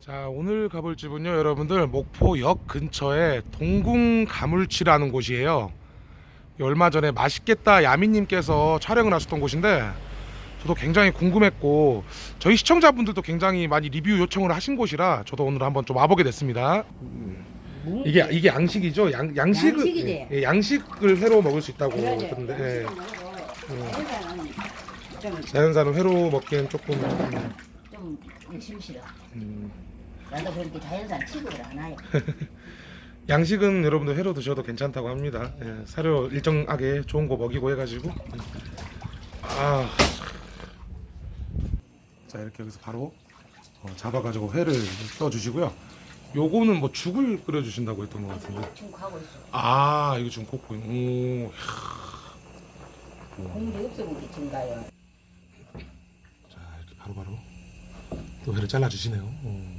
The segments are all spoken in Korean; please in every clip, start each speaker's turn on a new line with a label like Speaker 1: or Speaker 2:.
Speaker 1: 자 오늘 가볼 집은요 여러분들 목포역 근처에 동궁 가물치라는 곳이에요. 얼마 전에 맛있겠다 야미님께서 촬영을 하셨던 곳인데 저도 굉장히 궁금했고 저희 시청자분들도 굉장히 많이 리뷰 요청을 하신 곳이라 저도 오늘 한번 좀 와보게 됐습니다 이게 이게 양식이죠 양, 양식을
Speaker 2: 양식이지.
Speaker 1: 예, 양식을 회로 먹을 수 있다고
Speaker 2: 그러지.
Speaker 1: 그러는데 예.
Speaker 2: 자연산은 좀,
Speaker 1: 자연산은 회로 먹기엔 조금 음,
Speaker 2: 좀 열심히 싫어.
Speaker 1: 음.
Speaker 2: 나도 그렇게 자연산 취급을 안 해요.
Speaker 1: 양식은 여러분들 회로 드셔도 괜찮다고 합니다. 예, 사료 일정하게 좋은 거 먹이고 해가지고 아, 자 이렇게 여기서 바로 어, 잡아가지고 회를 떠주시고요. 요거는 뭐 죽을 끓여주신다고 했던 것 같은데.
Speaker 2: 지금 가고 있어.
Speaker 1: 아 이거 지금 kok고 오,
Speaker 2: 공기 없으면 지금 가요.
Speaker 1: 자 이렇게 바로바로 또 회를 잘라주시네요. 음.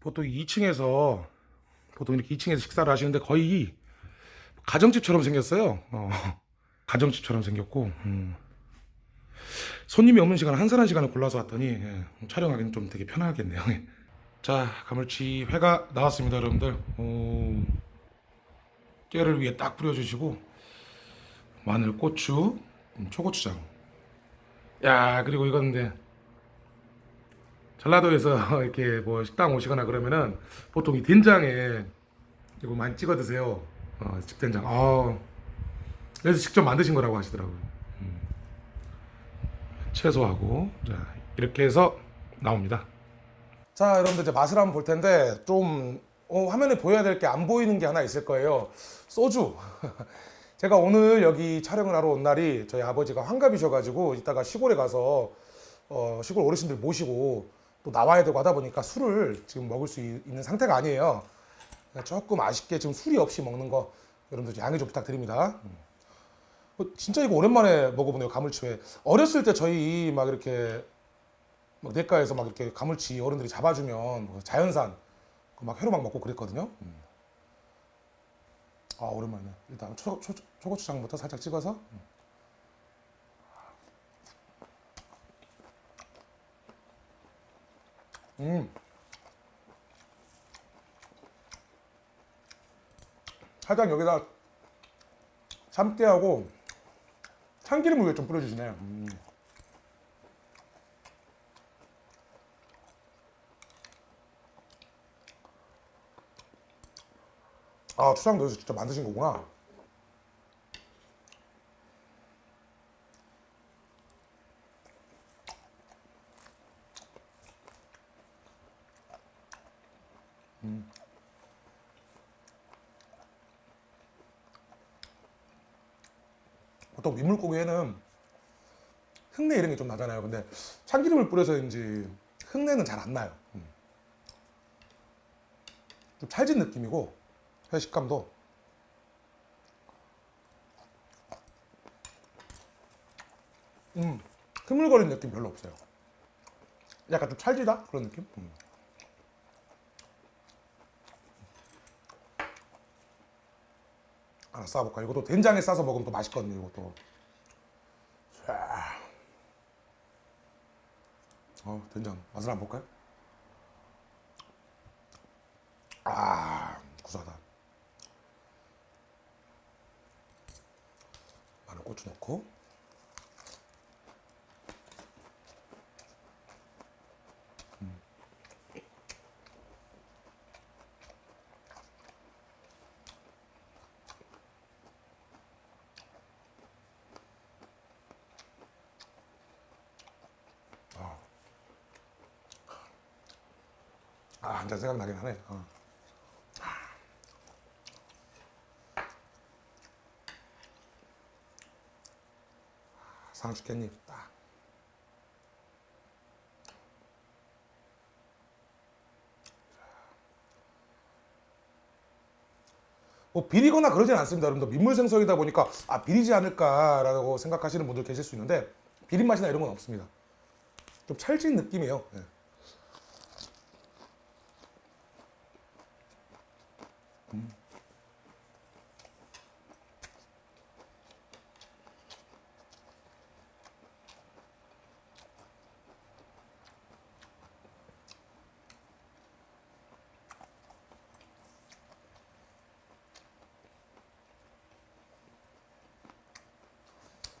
Speaker 1: 보통 2층에서 보통 이렇게 2층에서 식사를 하시는데 거의 가정집처럼 생겼어요. 어, 가정집처럼 생겼고 음. 손님이 없는 시간 한산한 시간을 골라서 왔더니 예, 촬영하기는 좀 되게 편하겠네요. 예. 자 가물치 회가 나왔습니다, 여러분들. 오, 깨를 위에 딱 뿌려주시고 마늘, 고추, 음, 초고추장. 야 그리고 이건 근데 전라도에서 이렇게 뭐 식당 오시거나 그러면은 보통 이 된장에 이거 많이 찍어 드세요. 어, 집된장. 아, 그래서 직접 만드신 거라고 하시더라고요. 음. 채소하고 자 이렇게 해서 나옵니다. 자 여러분들 이제 맛을 한번 볼 텐데 좀 어, 화면에 보여야 될 게 안 보이는 게 하나 있을 거예요. 소주. 제가 오늘 여기 촬영을 하러 온 날이 저희 아버지가 환갑이셔가지고 이따가 시골에 가서 어, 시골 어르신들 모시고 또 나와야 되고 하다 보니까 술을 지금 먹을 수 있- 있는 상태가 아니에요. 조금 아쉽게 지금 술이 없이 먹는 거 여러분들 좀 양해 좀 부탁드립니다. 음. 어, 진짜 이거 오랜만에 먹어보네요 가물치회. 어렸을 때 저희 막 이렇게 막 냇가에서 막 이렇게 가물치 어른들이 잡아주면 뭐 자연산 그막 회로 막 먹고 그랬거든요. 음. 아 오랜만이네. 일단 초, 초, 초고추장부터 살짝 찍어서. 음. 음. 살짝 여기다 참깨하고 참기름을 좀 뿌려주시네요. 음. 아 추장 넣어서 직접 만드신 거구나. 음. 보통 민물고기에는 흙내 이런 게 좀 나잖아요. 근데 참기름을 뿌려서인지 흙내는 잘 안 나요. 음. 좀 찰진 느낌이고 회 식감도 음 흐물거리는 느낌 별로 없어요. 약간 좀 찰지다 그런 느낌. 음. 하나 싸볼까? 이것도 된장에 싸서 먹으면 또 맛있거든요. 이것도. 자. 어, 된장 맛을 한번 볼까요? 아, 구수하다. 마늘 고추 넣고. 음. 아, 한잔 생각나긴 하네. 어. 상추 깻잎 딱. 뭐 비리거나 그러진 않습니다. 여러분들 민물 생선이다 보니까 아 비리지 않을까라고 생각하시는 분들 계실 수 있는데 비린 맛이나 이런 건 없습니다. 좀 찰진 느낌이에요. 예.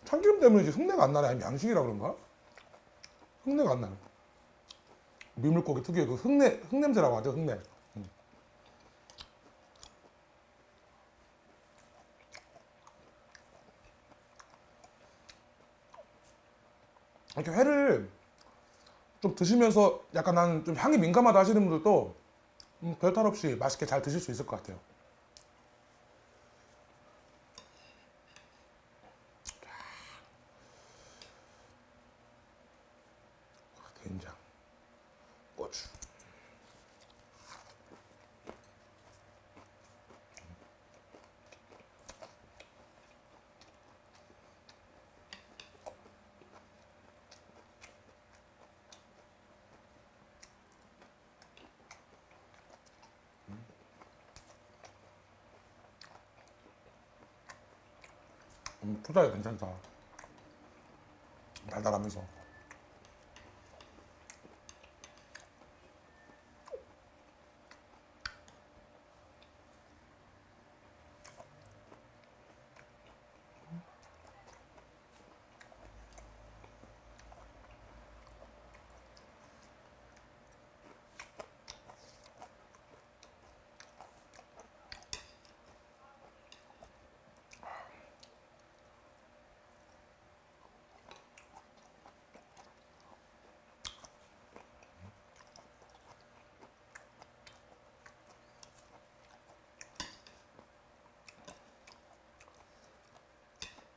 Speaker 1: 참기름 때문인지 흙내가 안 나네. 양식이라 그런가? 흙내가 안 나네. 민물고기 특유의 그 흙내, 흙냄새라고 하죠, 흙내. 음. 이렇게 회를 좀 드시면서 약간 나는 좀 향이 민감하다 하시는 분들도 음, 별탈 없이 맛있게 잘 드실 수 있을 것 같아요. 된장, 고추. 음, 투자가 괜찮다. 달달하면서.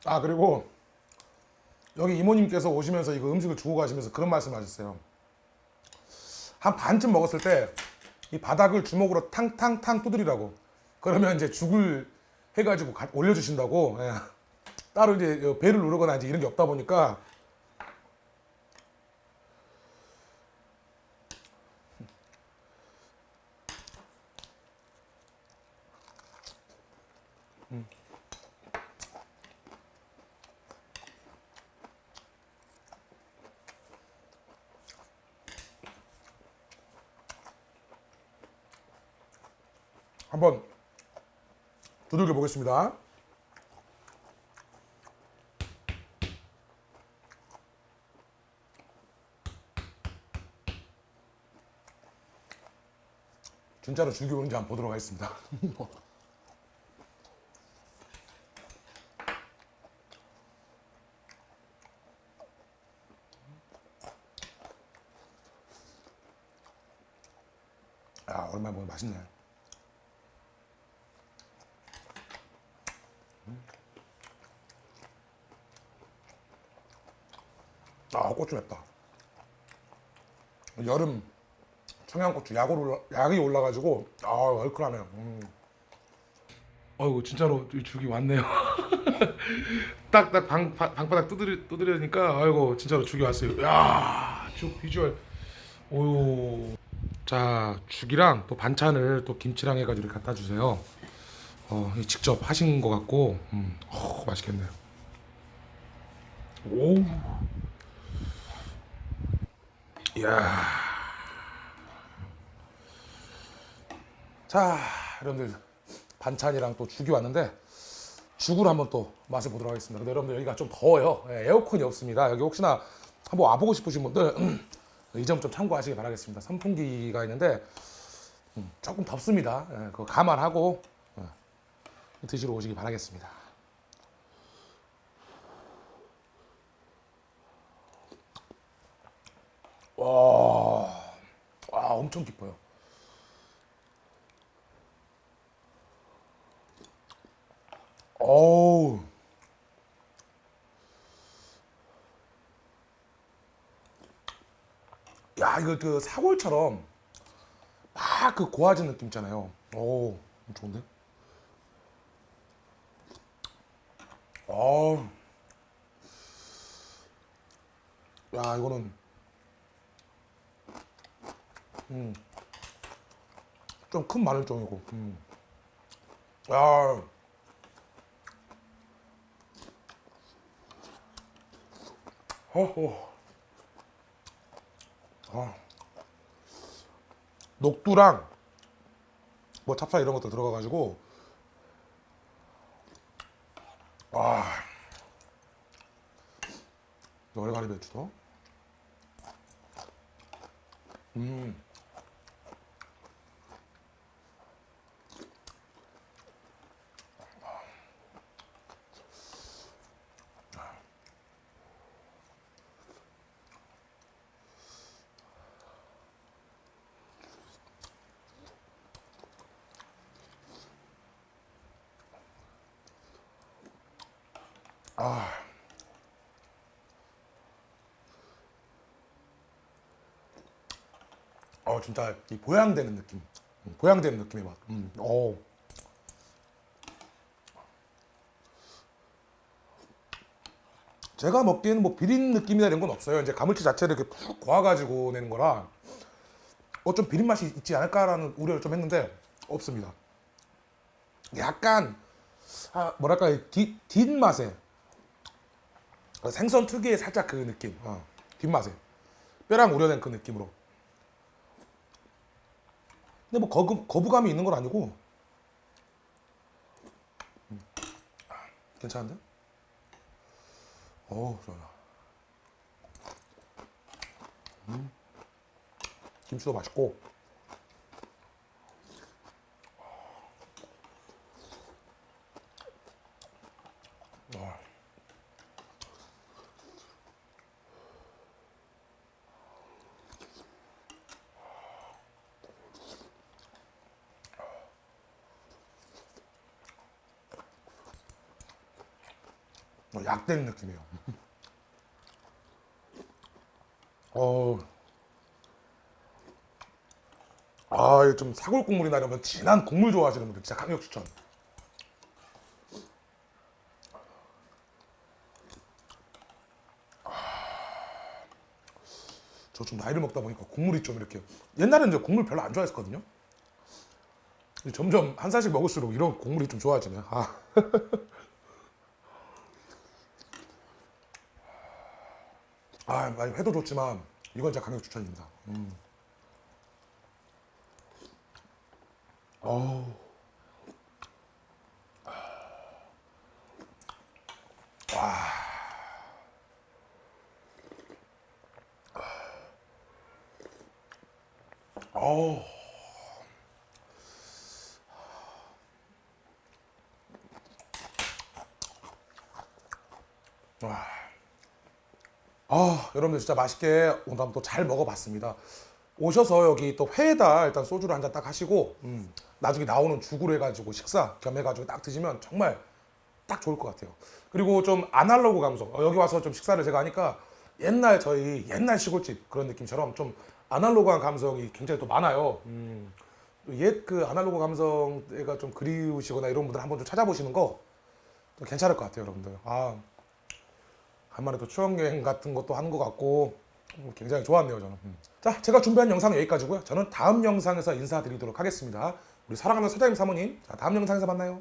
Speaker 1: 아 그리고 여기 이모님께서 오시면서 이거 음식을 주고 가시면서 그런 말씀 하셨어요. 한 반쯤 먹었을 때 이 바닥을 주먹으로 탕탕탕 두드리라고. 그러면 이제 죽을 해가지고 가- 올려주신다고. 예. 따로 이제 배를 누르거나 이제 이런 게 없다 보니까 한번 두들겨 보겠습니다. 진짜로 죽이 오는지 한번 보도록 하겠습니다. 야, 오랜만에 먹으면 맛있네. 아 고추 맵다. 여름 청양고추 약을 올라, 올라가지고 아 얼큰하네요. 음. 어이구 진짜로 이 죽이 왔네요. 딱딱 방바닥 두드리, 두드리니까 아이고 진짜로 죽이 왔어요. 야죽 비주얼. 오유. 자 죽이랑 또 반찬을 또 김치랑 해가지고 갖다 주세요. 어, 직접 하신 것 같고 음, 어, 맛있겠네요. 오 이야. 자, 여러분들 반찬이랑 또 죽이 왔는데 죽을 한번 또 맛을 보도록 하겠습니다. 근데 여러분들 여기가 좀 더워요. 예, 에어컨이 없습니다. 여기 혹시나 한번 와보고 싶으신 분들 이 점 좀 참고하시기 바라겠습니다. 선풍기가 있는데 음, 조금 덥습니다. 예, 그거 감안하고 어, 드시러 오시기 바라겠습니다. 와, 와 엄청 깊어요. 어우. 야, 이거 그 사골처럼 막 그 고와진 느낌 있잖아요. 오, 좋은데? 어우. 야, 이거는 음. 좀 큰 마늘종이고. 음. 야. 어어. 아. 녹두랑 뭐 찹쌀 이런 것도 들어가 가지고 와. 얼갈이 배추도. 음. 어 진짜 이 보양되는 느낌. 음, 보양되는 느낌의 맛. 음. 어. 제가 먹기에는 뭐 비린 느낌이나 이런 건 없어요. 이제 가물치 자체를 이렇게 푹 고아가지고 내는 거라 어 좀 비린 맛이 있지 않을까라는 우려를 좀 했는데 없습니다. 약간 아, 뭐랄까 뒷, 뒷맛에 생선 특유의 살짝 그 느낌. 어, 뒷맛에 뼈랑 우려낸 그 느낌으로. 근데 뭐 거부, 거부감이 있는 건 아니고 음. 아, 괜찮은데? 어우 좋아 음. 김치도 맛있고 약된 느낌이에요. 어, 아, 좀 사골 국물이나 이러면 진한 국물 좋아하시는 분들 진짜 강력 추천. 저좀 나이를 먹다 보니까 국물이 좀 이렇게 옛날에는 이제 국물 별로 안 좋아했었거든요. 점점 한 살씩 먹을수록 이런 국물이 좀 좋아지네요. 아. 아, 많이 회도 좋지만 이건 진짜 강력 추천입니다. 음. 어우. 와. 어우. 와. 아, 여러분들 진짜 맛있게 오늘 한번 또 잘 먹어봤습니다. 오셔서 여기 또 회에다 일단 소주를 한 잔 딱 하시고 음, 나중에 나오는 죽으로 해가지고 식사 겸 해가지고 딱 드시면 정말 딱 좋을 것 같아요. 그리고 좀 아날로그 감성. 어, 여기 와서 좀 식사를 제가 하니까 옛날 저희 옛날 시골집 그런 느낌처럼 좀 아날로그한 감성이 굉장히 또 많아요. 음, 옛그 아날로그 감성가 좀 그리우시거나 이런 분들 한번 좀 찾아보시는 거좀 괜찮을 것 같아요, 여러분들. 아, 간만에 또 추억 여행 같은 것도 하는 것 같고 음, 굉장히 좋았네요 저는. 음. 자 제가 준비한 영상은 여기까지고요. 저는 다음 영상에서 인사드리도록 하겠습니다. 우리 사랑하는 사장님 사모님. 자 다음 영상에서 만나요